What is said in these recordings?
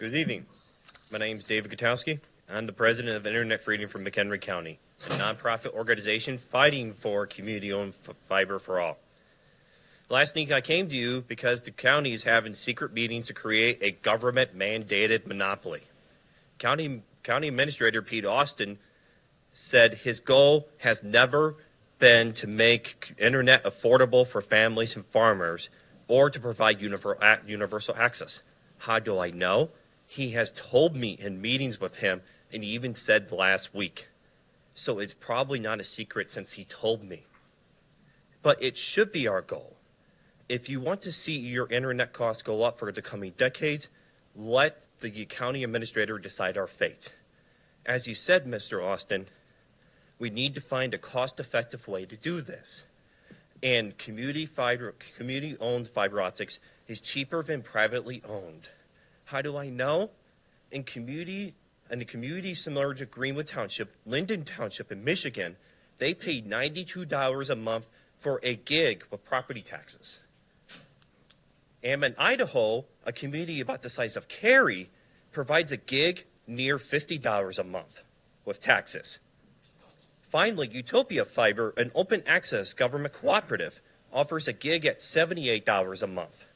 Good evening. My name is David Gutowski. I'm the president of Internet Freedom for McHenry County, a nonprofit organization fighting for community-owned fiber for all. Last week I came to you because the county is having secret meetings to create a government-mandated monopoly. County, County Administrator Pete Austin said his goal has never been to make internet affordable for families and farmers or to provide universal access. How do I know? He has told me in meetings with him, and he even said last week. So it's probably not a secret since he told me. But it should be our goal. If you want to see your internet costs go up for the coming decades, let the county administrator decide our fate. As you said, Mr. Austin, we need to find a cost-effective way to do this. And community fiber, community-owned fiber optics is cheaper than privately owned. How do I know? In community, in a community similar to Greenwood Township, Lyndon Township in Michigan, they paid $92 a month for a gig with property taxes. And in Idaho, a community about the size of Cary provides a gig near $50 a month with taxes. Finally, Utopia Fiber, an open access government cooperative, offers a gig at $78 a month.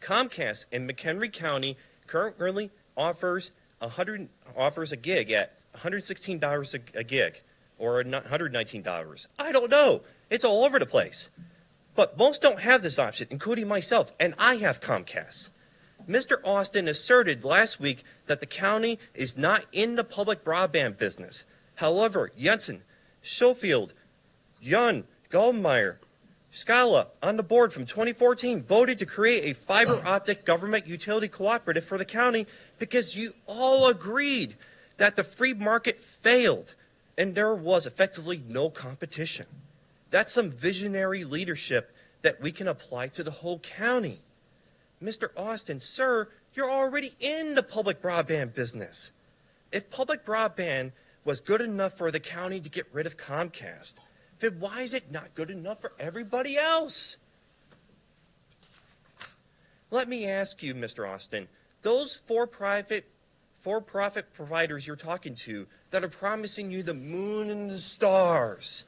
Comcast in McHenry County currently offers 100 offers a gig at $116 a, a gig or $119. I don't know. It's all over the place. But most don't have this option, including myself, and I have Comcast. Mr. Austin asserted last week that the county is not in the public broadband business. However, Jensen, Schofield, Young, Goldmeyer, Skala on the board from 2014 voted to create a fiber oh. optic government utility cooperative for the county because you all agreed that the free market failed and there was effectively no competition. That's some visionary leadership that we can apply to the whole county. Mr. Austin, sir, you're already in the public broadband business. If public broadband was good enough for the county to get rid of Comcast, then why is it not good enough for everybody else? Let me ask you, Mr. Austin, those for-profit for-profit providers you're talking to that are promising you the moon and the stars,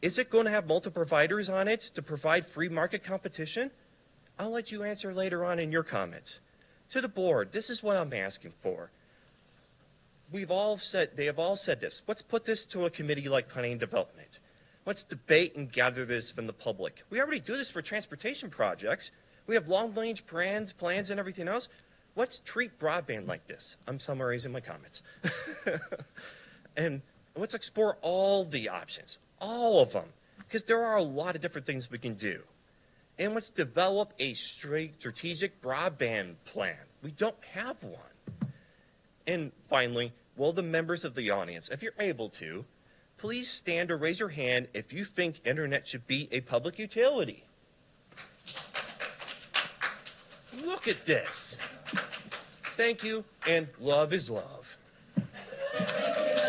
is it going to have multiple providers on it to provide free market competition? I'll let you answer later on in your comments. To the board, this is what I'm asking for we've all said, they have all said this. Let's put this to a committee like Planning and Development. Let's debate and gather this from the public. We already do this for transportation projects. We have long-range plans, plans and everything else. Let's treat broadband like this. I'm summarizing my comments. and let's explore all the options, all of them, because there are a lot of different things we can do. And let's develop a strategic broadband plan. We don't have one. And finally, will the members of the audience, if you're able to, please stand or raise your hand if you think internet should be a public utility. Look at this. Thank you, and love is love.